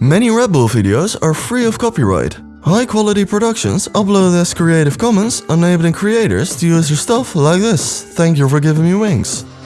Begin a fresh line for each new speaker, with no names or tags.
Many Red Bull videos are free of copyright. High quality productions uploaded as Creative Commons, enabling creators to use your stuff like this. Thank you for giving me wings.